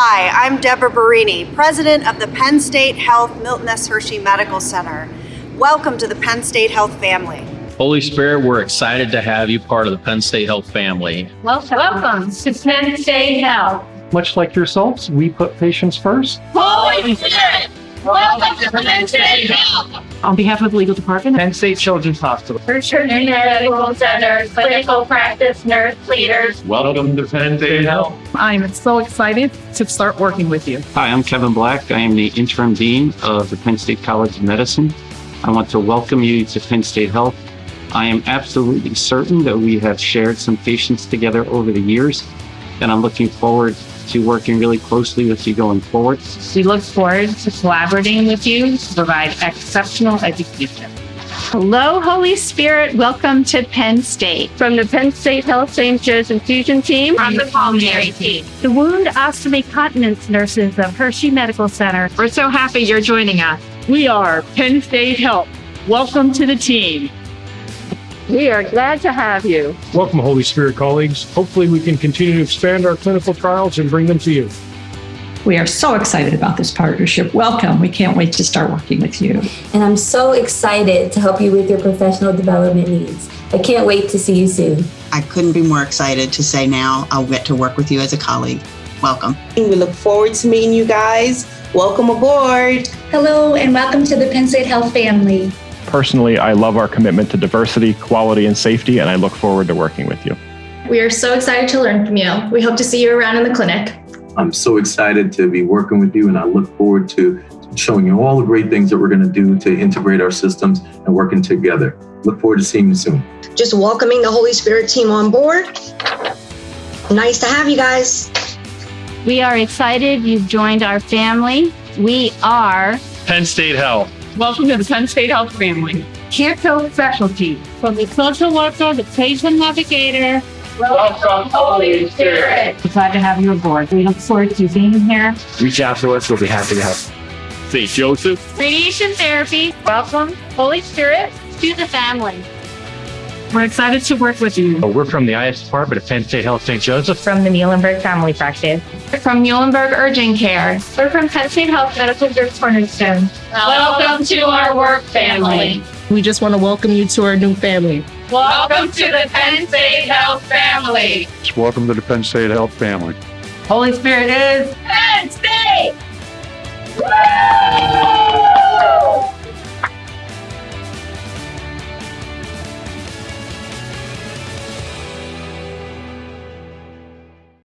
Hi, I'm Deborah Berini, President of the Penn State Health Milton S. Hershey Medical Center. Welcome to the Penn State Health family. Holy Spirit, we're excited to have you part of the Penn State Health family. Welcome, welcome to Penn State Health. Much like yourselves, we put patients first. Holy Spirit, welcome to Penn State Health. On behalf of the legal department, Penn State Children's Hospital. Hershey Medical Center, clinical practice nurse leaders. Welcome to Penn State Health. I'm so excited to start working with you. Hi, I'm Kevin Black. I am the interim dean of the Penn State College of Medicine. I want to welcome you to Penn State Health. I am absolutely certain that we have shared some patients together over the years, and I'm looking forward to working really closely with you going forward. We look forward to collaborating with you to provide exceptional education. Hello, Holy Spirit. Welcome to Penn State. From the Penn State Health St. Joe's infusion team. From the pulmonary team. The wound ostomy continence nurses of Hershey Medical Center. We're so happy you're joining us. We are Penn State Health. Welcome to the team. We are glad to have you. Welcome, Holy Spirit colleagues. Hopefully, we can continue to expand our clinical trials and bring them to you. We are so excited about this partnership. Welcome. We can't wait to start working with you. And I'm so excited to help you with your professional development needs. I can't wait to see you soon. I couldn't be more excited to say now I'll get to work with you as a colleague. Welcome. We look forward to meeting you guys. Welcome aboard. Hello, and welcome to the Penn State Health family. Personally, I love our commitment to diversity, quality, and safety, and I look forward to working with you. We are so excited to learn from you. We hope to see you around in the clinic. I'm so excited to be working with you, and I look forward to showing you all the great things that we're going to do to integrate our systems and working together. Look forward to seeing you soon. Just welcoming the Holy Spirit team on board. Nice to have you guys. We are excited you've joined our family. We are Penn State Health. Welcome to the Penn State Health family. Care code specialty. from the social worker, the patient navigator. Welcome, Holy Spirit. We're glad to have you aboard. We look forward to being here. Reach out to us. We'll be happy to help. St. Joseph. Radiation therapy. Welcome, Holy Spirit, to the family. We're excited to work with you. Oh, we're from the IS department of Penn State Health St. Joseph. From the Muhlenberg Family Practice. We're from Muhlenberg Urgent Care. We're from Penn State Health Medical Group Cornerstone. Welcome to our work family. We just want to welcome you to our new family. Welcome to the Penn State Health family. Welcome to the Penn State Health family. Holy Spirit is Penn